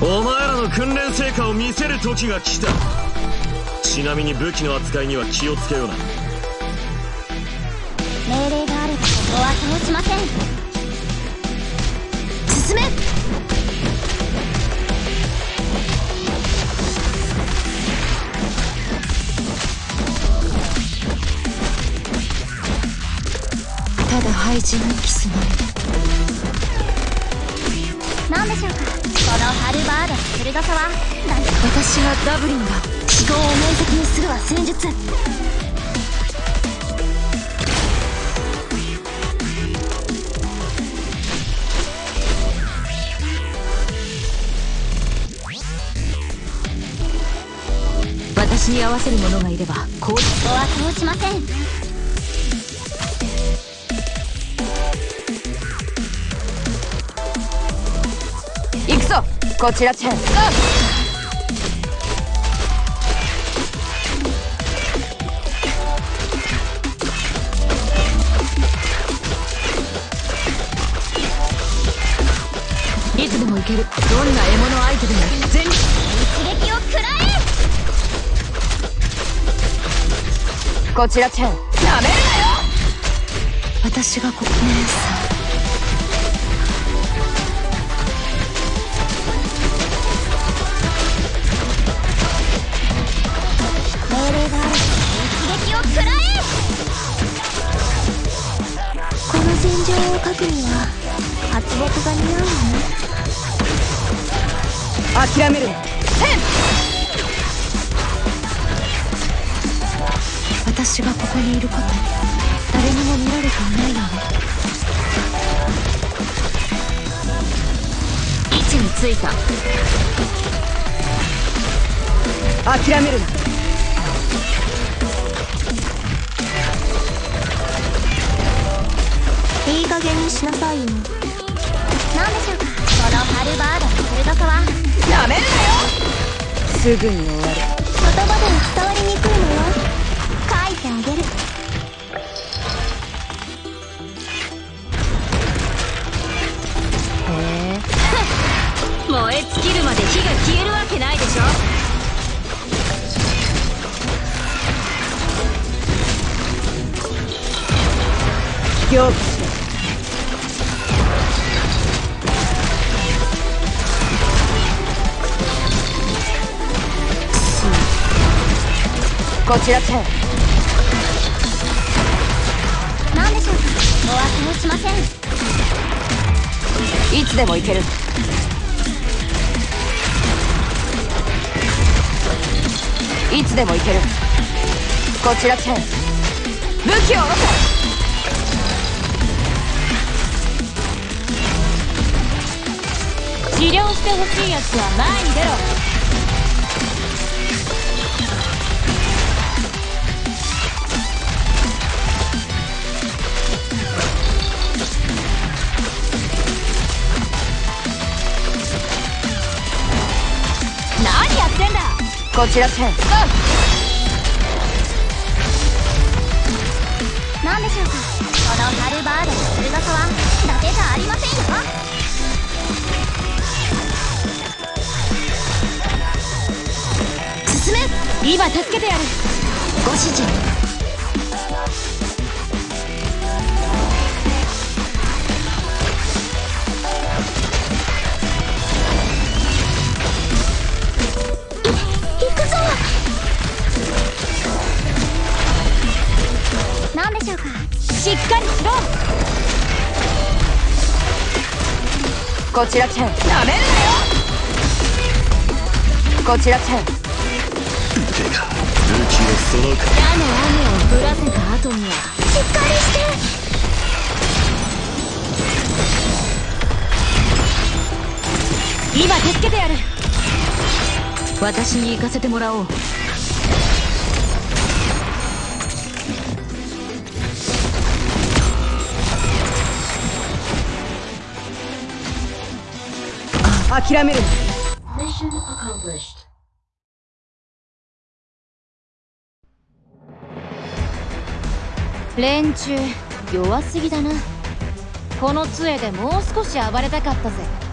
お前らの訓練成果を見せる時が来た。ちなみに武器の扱いには気をつけような。命令があればここは通しません。進め。ただ廃人にキスない何でしょうかこのハルバードの鋭さは私はダブリンだ思考を明晰にするは戦術私に合わせる者がいればこうここは通しません。こちらチェンいつでも行ける。どんな獲物相手でも。全一撃を食らえ。こちらチェンなめるなよ。私がここ。姉さ場を書くには発木が似合うわね諦める。な私がここにいること誰にも見られていないよね位置についた諦めるないい加減にしなさいよ。何でしょうか？このハルバードの鋭さは。なめるなよ！すぐに終わる。言葉では伝わりにくいのよ。書いてあげる。へえ。燃え尽きるまで火が消えるわけないでしょ？凝視こちらチェン何でしょうか？お忘れしません。いつでも行ける。いつでも行ける。こちらチェン武器を下ろ治療してほしいやつは前に出ろこちらチェン何でしょうか？このハルバードの鋭さは伊達じゃありませんよ。進め。今助けてやる。ご指示っかりしろこちらチェン。なめるなよこちらチェンてか武器をそのか矢の雨を降らせた後にはしっかりして今助けてやる私に行かせてもらおう諦めるな連中弱すぎだなこの杖でもう少し暴れたかったぜ